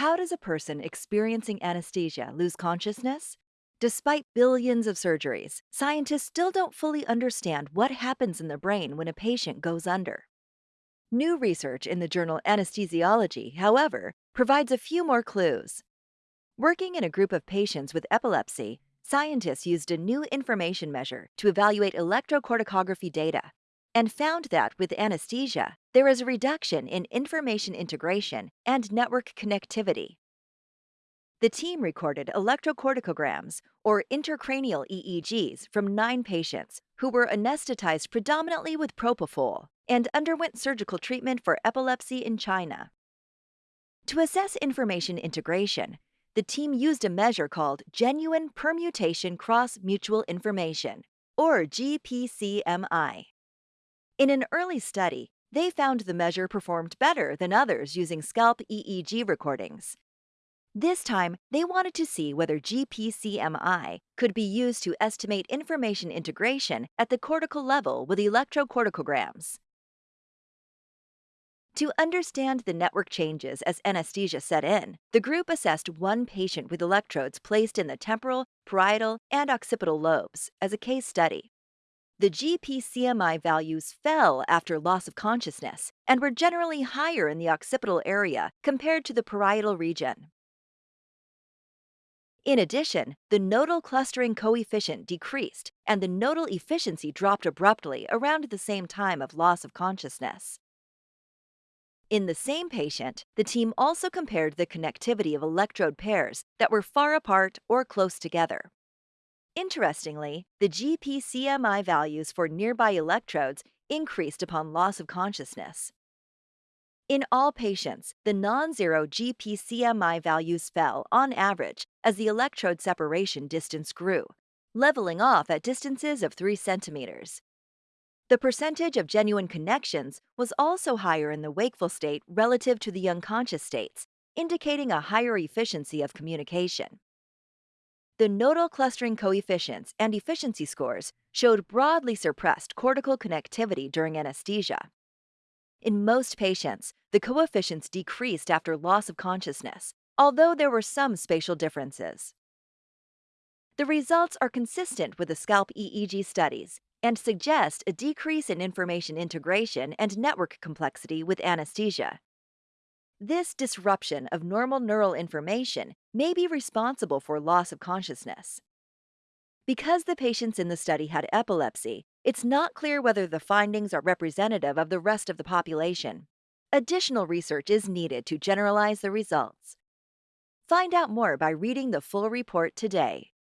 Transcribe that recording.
How does a person experiencing anesthesia lose consciousness? Despite billions of surgeries, scientists still don't fully understand what happens in the brain when a patient goes under. New research in the journal Anesthesiology, however, provides a few more clues. Working in a group of patients with epilepsy, scientists used a new information measure to evaluate electrocorticography data and found that with anesthesia, there is a reduction in information integration and network connectivity. The team recorded electrocorticograms, or intracranial EEGs, from nine patients who were anesthetized predominantly with propofol and underwent surgical treatment for epilepsy in China. To assess information integration, the team used a measure called Genuine Permutation Cross Mutual Information, or GPCMI. In an early study, they found the measure performed better than others using scalp EEG recordings. This time, they wanted to see whether GPCMI could be used to estimate information integration at the cortical level with electrocorticograms. To understand the network changes as anesthesia set in, the group assessed one patient with electrodes placed in the temporal, parietal, and occipital lobes as a case study the GPCMI values fell after loss of consciousness and were generally higher in the occipital area compared to the parietal region. In addition, the nodal clustering coefficient decreased and the nodal efficiency dropped abruptly around the same time of loss of consciousness. In the same patient, the team also compared the connectivity of electrode pairs that were far apart or close together. Interestingly, the GPCMI values for nearby electrodes increased upon loss of consciousness. In all patients, the non zero GPCMI values fell on average as the electrode separation distance grew, leveling off at distances of 3 centimeters. The percentage of genuine connections was also higher in the wakeful state relative to the unconscious states, indicating a higher efficiency of communication. The nodal clustering coefficients and efficiency scores showed broadly suppressed cortical connectivity during anesthesia. In most patients, the coefficients decreased after loss of consciousness, although there were some spatial differences. The results are consistent with the scalp EEG studies and suggest a decrease in information integration and network complexity with anesthesia. This disruption of normal neural information may be responsible for loss of consciousness. Because the patients in the study had epilepsy, it's not clear whether the findings are representative of the rest of the population. Additional research is needed to generalize the results. Find out more by reading the full report today.